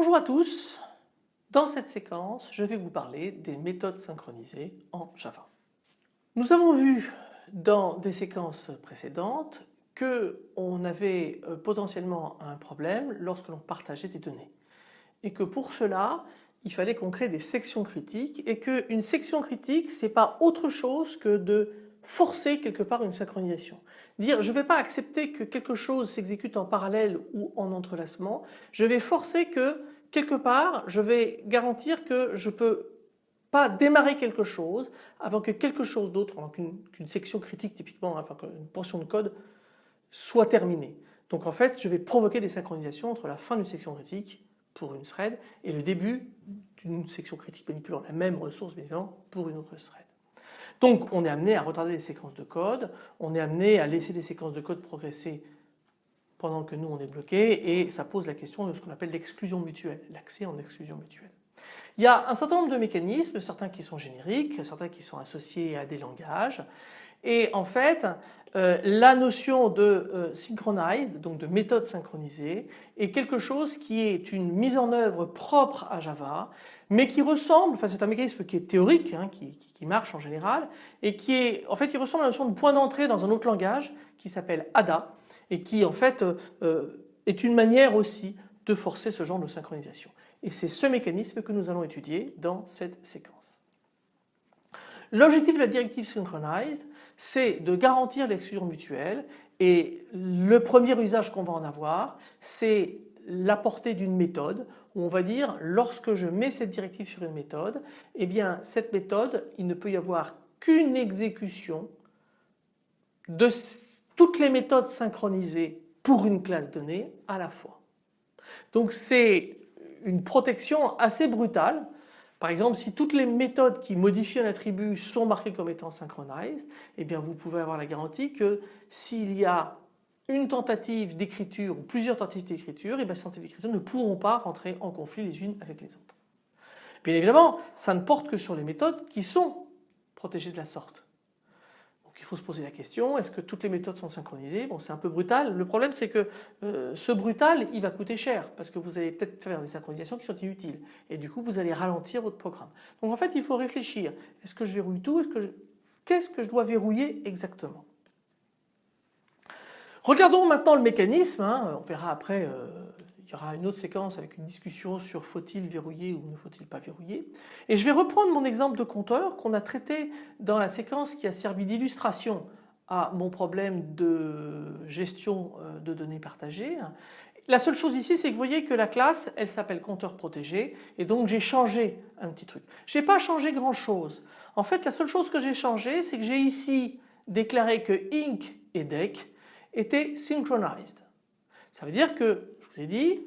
à tous, dans cette séquence je vais vous parler des méthodes synchronisées en Java. Nous avons vu dans des séquences précédentes qu'on avait euh, potentiellement un problème lorsque l'on partageait des données et que pour cela il fallait qu'on crée des sections critiques et qu'une section critique ce n'est pas autre chose que de forcer quelque part une synchronisation. Dire je ne vais pas accepter que quelque chose s'exécute en parallèle ou en entrelacement, je vais forcer que quelque part je vais garantir que je ne peux pas démarrer quelque chose avant que quelque chose d'autre, qu'une section critique typiquement, enfin qu'une portion de code soit terminée. Donc en fait je vais provoquer des synchronisations entre la fin d'une section critique pour une thread et le début d'une section critique manipulant la même ressource bien évidemment pour une autre thread. Donc on est amené à retarder les séquences de code, on est amené à laisser les séquences de code progresser pendant que nous on est bloqué et ça pose la question de ce qu'on appelle l'exclusion mutuelle, l'accès en exclusion mutuelle. Il y a un certain nombre de mécanismes, certains qui sont génériques, certains qui sont associés à des langages et en fait euh, la notion de euh, synchronized, donc de méthode synchronisée, est quelque chose qui est une mise en œuvre propre à Java, mais qui ressemble, enfin c'est un mécanisme qui est théorique, hein, qui, marche en général, et qui est, en fait, il ressemble à la notion de point d'entrée dans un autre langage qui s'appelle ADA, et qui en fait euh, est une manière aussi de forcer ce genre de synchronisation. Et c'est ce mécanisme que nous allons étudier dans cette séquence. L'objectif de la directive Synchronized, c'est de garantir l'exclusion mutuelle et le premier usage qu'on va en avoir, c'est la portée d'une méthode où on va dire lorsque je mets cette directive sur une méthode, eh bien cette méthode, il ne peut y avoir qu'une exécution de toutes les méthodes synchronisées pour une classe donnée à la fois. Donc c'est une protection assez brutale par exemple, si toutes les méthodes qui modifient un attribut sont marquées comme étant synchronized, eh bien vous pouvez avoir la garantie que s'il y a une tentative d'écriture ou plusieurs tentatives d'écriture, eh bien ces tentatives d'écriture ne pourront pas rentrer en conflit les unes avec les autres. Bien évidemment, ça ne porte que sur les méthodes qui sont protégées de la sorte il faut se poser la question, est-ce que toutes les méthodes sont synchronisées? Bon c'est un peu brutal, le problème c'est que euh, ce brutal il va coûter cher parce que vous allez peut-être faire des synchronisations qui sont inutiles et du coup vous allez ralentir votre programme. Donc en fait il faut réfléchir, est-ce que je verrouille tout? Qu'est-ce que je dois verrouiller exactement? Regardons maintenant le mécanisme, hein. on verra après euh, il y aura une autre séquence avec une discussion sur faut-il verrouiller ou ne faut-il pas verrouiller. Et je vais reprendre mon exemple de compteur qu'on a traité dans la séquence qui a servi d'illustration à mon problème de gestion euh, de données partagées. La seule chose ici c'est que vous voyez que la classe elle s'appelle compteur protégé et donc j'ai changé un petit truc. Je n'ai pas changé grand chose. En fait la seule chose que j'ai changé c'est que j'ai ici déclaré que inc et dec étaient synchronized. Ça veut dire que dit,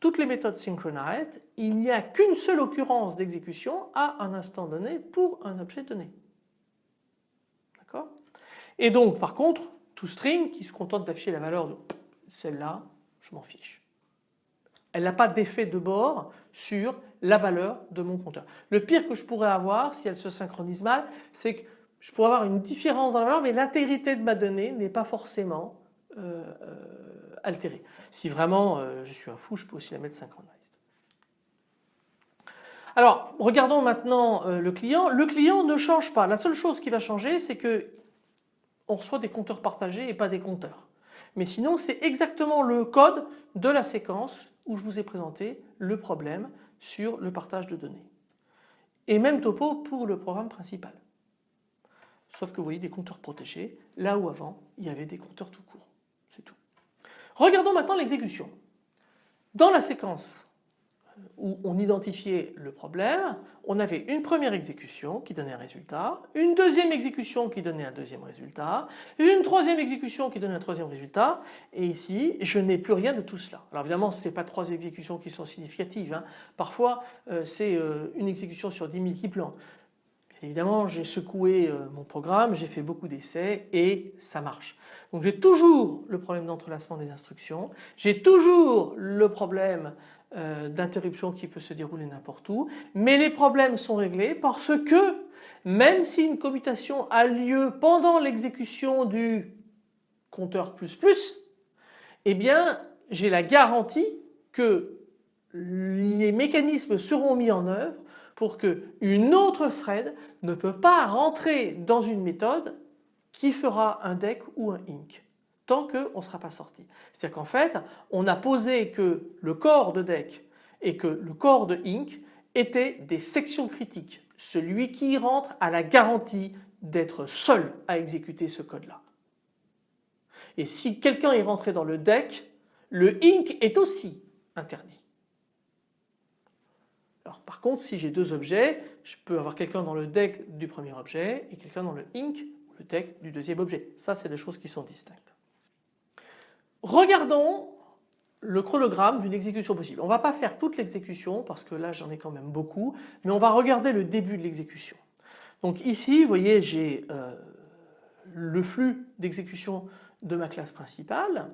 toutes les méthodes synchronized, il n'y a qu'une seule occurrence d'exécution à un instant donné pour un objet donné. D'accord? Et donc par contre, toString qui se contente d'afficher la valeur de celle-là, je m'en fiche. Elle n'a pas d'effet de bord sur la valeur de mon compteur. Le pire que je pourrais avoir si elle se synchronise mal, c'est que je pourrais avoir une différence dans la valeur mais l'intégrité de ma donnée n'est pas forcément euh, euh. Si vraiment euh, je suis un fou, je peux aussi la mettre synchronized. Alors regardons maintenant le client. Le client ne change pas. La seule chose qui va changer c'est que on reçoit des compteurs partagés et pas des compteurs. Mais sinon c'est exactement le code de la séquence où je vous ai présenté le problème sur le partage de données. Et même topo pour le programme principal. Sauf que vous voyez des compteurs protégés là où avant il y avait des compteurs tout court. Regardons maintenant l'exécution. Dans la séquence où on identifiait le problème, on avait une première exécution qui donnait un résultat, une deuxième exécution qui donnait un deuxième résultat, une troisième exécution qui donnait un troisième résultat et ici je n'ai plus rien de tout cela. Alors évidemment ce n'est pas trois exécutions qui sont significatives, hein. parfois euh, c'est euh, une exécution sur 10 000 qui plans. Évidemment, j'ai secoué euh, mon programme, j'ai fait beaucoup d'essais et ça marche. Donc j'ai toujours le problème d'entrelacement des instructions, j'ai toujours le problème euh, d'interruption qui peut se dérouler n'importe où, mais les problèmes sont réglés parce que même si une commutation a lieu pendant l'exécution du compteur plus plus, eh bien j'ai la garantie que les mécanismes seront mis en œuvre pour qu'une autre thread ne peut pas rentrer dans une méthode qui fera un deck ou un ink tant qu'on ne sera pas sorti. C'est-à-dire qu'en fait on a posé que le corps de deck et que le corps de ink étaient des sections critiques. Celui qui y rentre a la garantie d'être seul à exécuter ce code-là. Et si quelqu'un est rentré dans le deck, le ink est aussi interdit. Par contre si j'ai deux objets, je peux avoir quelqu'un dans le deck du premier objet et quelqu'un dans le ink ou le deck du deuxième objet. Ça c'est des choses qui sont distinctes. Regardons le chronogramme d'une exécution possible. On ne va pas faire toute l'exécution parce que là j'en ai quand même beaucoup, mais on va regarder le début de l'exécution. Donc ici vous voyez j'ai euh, le flux d'exécution de ma classe principale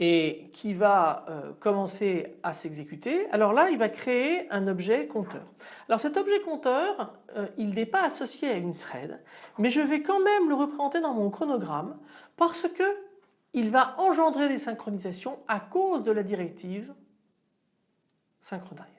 et qui va euh, commencer à s'exécuter. Alors là il va créer un objet compteur. Alors cet objet compteur euh, il n'est pas associé à une thread mais je vais quand même le représenter dans mon chronogramme parce que il va engendrer des synchronisations à cause de la directive synchronized.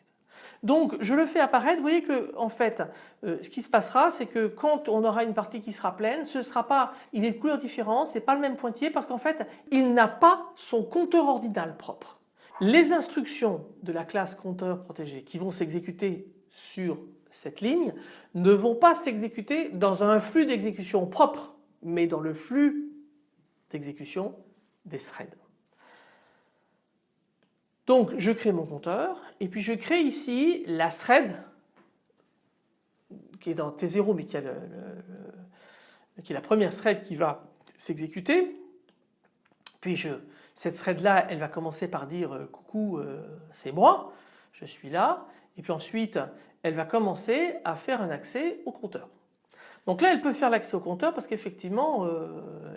Donc je le fais apparaître, vous voyez que en fait euh, ce qui se passera c'est que quand on aura une partie qui sera pleine, ce sera pas, il est de couleur différente, c'est pas le même pointillé parce qu'en fait il n'a pas son compteur ordinal propre. Les instructions de la classe compteur protégé qui vont s'exécuter sur cette ligne ne vont pas s'exécuter dans un flux d'exécution propre mais dans le flux d'exécution des threads. Donc je crée mon compteur et puis je crée ici la thread qui est dans T0 mais qui, est la première thread qui va s'exécuter. Puis je, cette thread là elle va commencer par dire euh, coucou euh, c'est moi, je suis là et puis ensuite elle va commencer à faire un accès au compteur. Donc là elle peut faire l'accès au compteur parce qu'effectivement euh,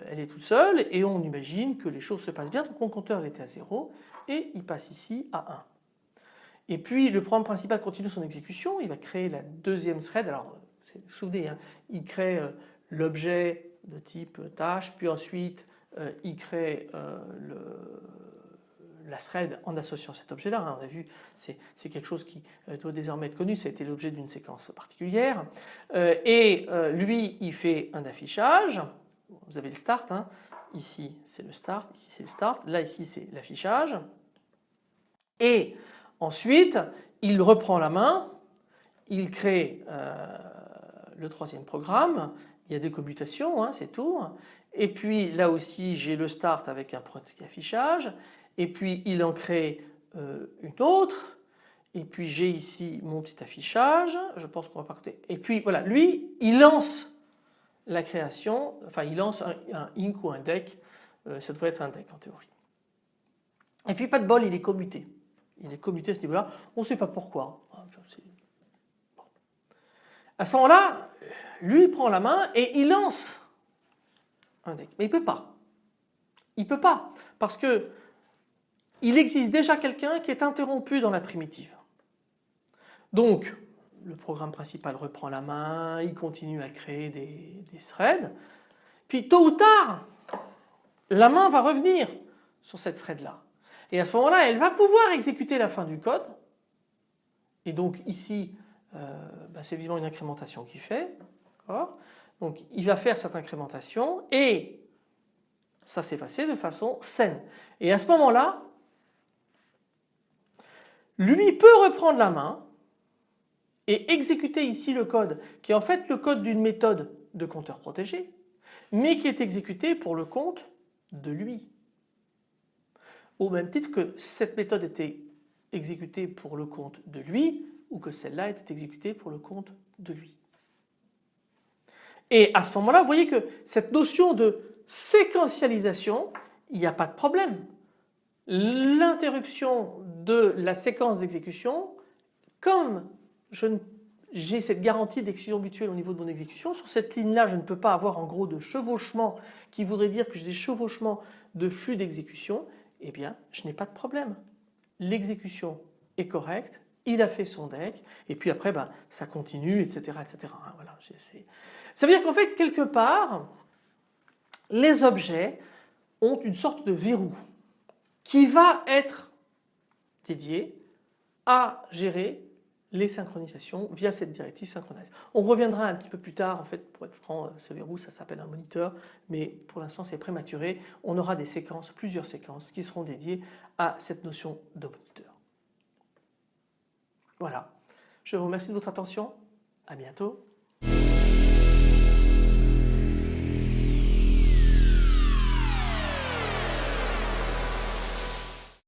elle est toute seule et on imagine que les choses se passent bien. Donc mon compteur était à 0 et il passe ici à 1. Et puis le programme principal continue son exécution, il va créer la deuxième thread. Alors vous vous souvenez, hein, il crée euh, l'objet de type tâche, puis ensuite euh, il crée le, la thread en associant cet objet-là. Hein, on a vu, c'est quelque chose qui euh, doit désormais être connu, ça a été l'objet d'une séquence particulière. Euh, et euh, lui, il fait un affichage. Vous avez le start, hein. ici c'est le start, ici c'est le start, là ici c'est l'affichage. Et ensuite, il reprend la main, il crée le troisième programme, il y a des commutations, hein, c'est tout. Et puis là aussi j'ai le start avec un petit affichage et puis il en crée euh, une autre et puis j'ai ici mon petit affichage, je pense qu'on va pas côté. Et puis voilà, lui il lance la création, enfin il lance un, un ink ou un deck, euh, ça devrait être un deck en théorie. Et puis pas de bol, il est commuté. Il est commuté à ce niveau-là, on ne sait pas pourquoi. Ah, à ce moment-là, lui il prend la main et il lance un deck. Mais il ne peut pas. Il ne peut pas parce que il existe déjà quelqu'un qui est interrompu dans la primitive. Donc le programme principal reprend la main, il continue à créer des, threads, puis tôt ou tard la main va revenir sur cette thread là. Et à ce moment-là elle va pouvoir exécuter la fin du code et donc ici euh, bah, c'est vivement une incrémentation qu'il fait. Donc il va faire cette incrémentation et ça s'est passé de façon saine. Et à ce moment-là, lui peut reprendre la main et exécuter ici le code qui est en fait le code d'une méthode de compteur protégé mais qui est exécuté pour le compte de lui. Au même titre que cette méthode était exécutée pour le compte de lui ou que celle-là était exécutée pour le compte de lui. Et à ce moment-là, vous voyez que cette notion de séquentialisation, il n'y a pas de problème l'interruption de la séquence d'exécution, comme j'ai cette garantie d'exécution mutuelle au niveau de mon exécution, sur cette ligne-là je ne peux pas avoir en gros de chevauchement qui voudrait dire que j'ai des chevauchements de flux d'exécution, eh bien je n'ai pas de problème. L'exécution est correcte, il a fait son deck et puis après ben, ça continue etc. etc. Hein, voilà, ça veut dire qu'en fait quelque part les objets ont une sorte de verrou qui va être dédié à gérer les synchronisations via cette directive synchronize. On reviendra un petit peu plus tard, en fait pour être franc, ce verrou ça s'appelle un moniteur, mais pour l'instant c'est prématuré. On aura des séquences, plusieurs séquences qui seront dédiées à cette notion de moniteur. Voilà, je vous remercie de votre attention, à bientôt.